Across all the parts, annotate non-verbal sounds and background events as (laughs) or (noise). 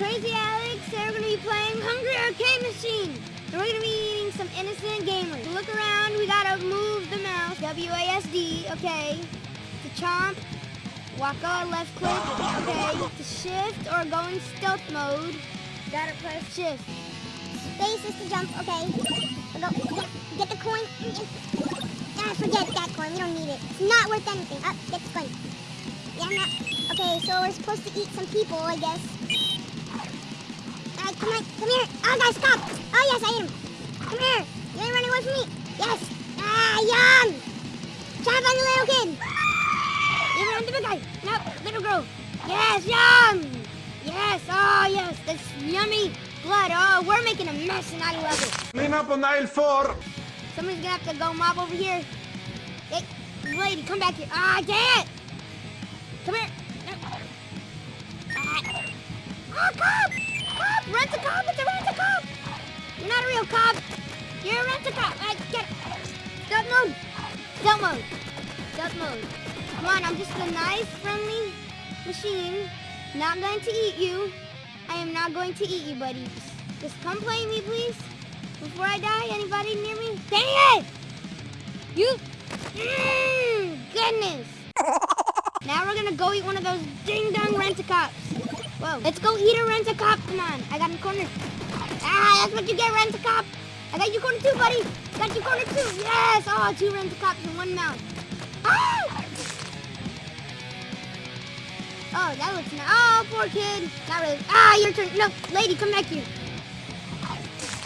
machine. And we're gonna be playing Hungry Arcade Machine. They're going to be eating some innocent gamers. Look around, we gotta move the mouse. W-A-S-D, okay. To chomp. Waka, left click, okay. To shift or go in stealth mode, gotta press shift. Space is to jump, okay. We'll go, get, get the coin. Ah, forget that coin, we don't need it. It's not worth anything. Up, get the coin. Yeah, I'm not. Okay, so we're supposed to eat some people, I guess. Come on, come here. Oh, guys, stop. Oh, yes, I ate him. Come here. You ain't running away from me. Yes. Ah, yum. Chop on the little kid. You run the big guy. No, little girl. Yes, yum. Yes, oh yes, This yummy blood. Oh, we're making a mess and I love it. Clean up on aisle four. Somebody's gonna have to go mob over here. Hey, lady, come back here. Ah, dang it! Come here. Ah. Oh, cop! Cop! Rent a cop! It's a rent a cop! You're not a real cop. You're a rent a cop. I get it. Stealth mode. Stealth mode. Stealth mode. Come on, I'm just a nice, friendly machine. Not going to eat you. I am not going to eat you, buddy. Just, come play me, please. Before I die, anybody near me? Dang it! You... Mmm, goodness. (laughs) now we're gonna go eat one of those ding-dong rent-a-cops. Whoa, let's go eat a rent-a-cop. Come on, I got him cornered. Ah, that's what you get, rent-a-cop. I got you cornered too, buddy. Got you cornered too. Yes! Oh, two rent-a-cops in one mouth. Ah! Oh, that looks nice. Oh, poor kid. Not really. Ah, your turn. No, lady, come back here.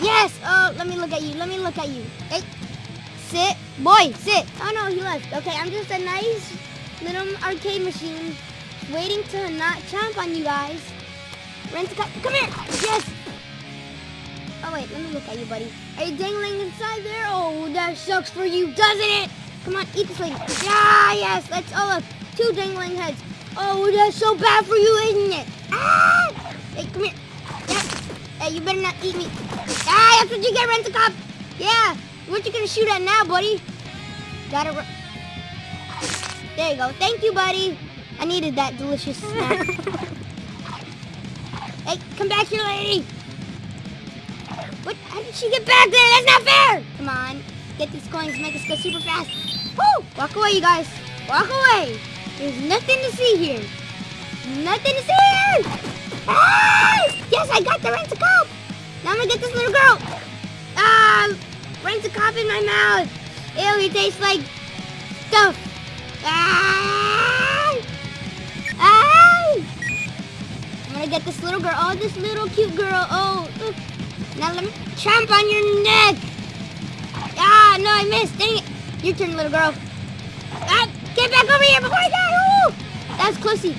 Yes. Oh, let me look at you. Let me look at you. Hey, sit. Boy, sit. Oh, no, he left. Okay, I'm just a nice little arcade machine waiting to not chomp on you guys. Rent a cup. Come here. Yes. Oh, wait, let me look at you, buddy. Are you dangling inside there? Oh, that sucks for you, doesn't it? Come on, eat this lady. Yeah, yes. Let's, oh, look. Two dangling heads. Oh, that's so bad for you, isn't it? Ah! Hey, come here. Yeah. Hey, you better not eat me. Ah, that's what you get, rent a cop. Yeah. What you gonna shoot at now, buddy? Gotta. There you go. Thank you, buddy. I needed that delicious snack. (laughs) hey, come back here, lady. What? How did she get back there? That's not fair. Come on. Get these coins. Make us go super fast. Woo! Walk away, you guys. Walk away. There's nothing to see here. Nothing to see here! Ah! Yes, I got the rent-a-cop! Now I'm gonna get this little girl! Ah! Rent-a-cop in my mouth! Ew, he tastes like stuff! Ah! Get this little girl. Oh, this little cute girl. Oh. Now let me chomp on your neck! Ah, no, I missed. Dang it. Your turn, little girl. Ah! Get back over here before I die! Ooh! That was closey.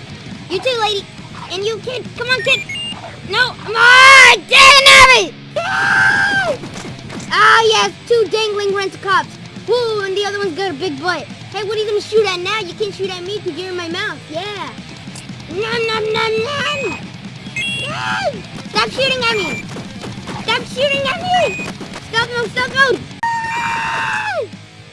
You too, lady. And you, kid. Come on, kid. No. Come on! Dang it! Ah! ah, yes. Two dangling rent-a-cops. Woo, and the other one's got a big butt. Hey, what are you going to shoot at now? You can't shoot at me because you're in my mouth. Yeah. Nom, nom, nom, nom. Stop shooting at me. Stop shooting at me. Stop mode, stop mode.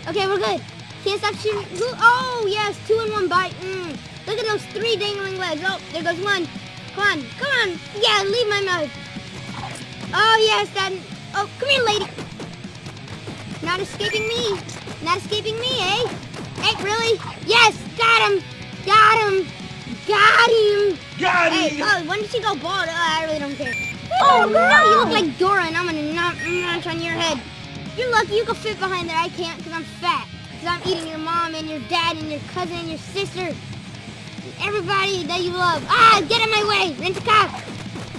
Okay, we're good. Can't stop shooting. Oh, yes, two in one bite. Mm. Look at those three dangling legs. Oh, there goes one. Come on, come on. Yeah, leave my mouth. Oh, yes, that. Oh, come here, lady. Not escaping me. Not escaping me, eh? Hey, really? Yes, got him. Got him. Got him. Got Hey, him. oh, when did she go bald? Oh, I really don't care. Oh, no, you look like Dora, and I'm gonna knock, notch on your head. You're lucky you can fit behind there. I can't because I'm fat. Because I'm eating your mom and your dad and your cousin and your sister. And everybody that you love. Ah, get in my way. Rent a cop.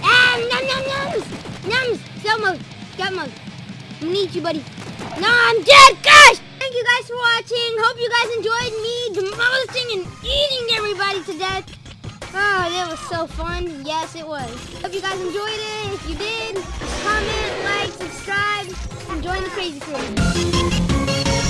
Ah, num num nums. Nums. Cell mode. Gut mode. I'm gonna eat you, buddy. No, I'm dead. Gosh. Thank you guys for watching. Hope you guys enjoyed me demolishing and eating everybody to death. Oh, that was so fun. Yes, it was. Hope you guys enjoyed it. If you did, comment, like, subscribe, and join the crazy crew.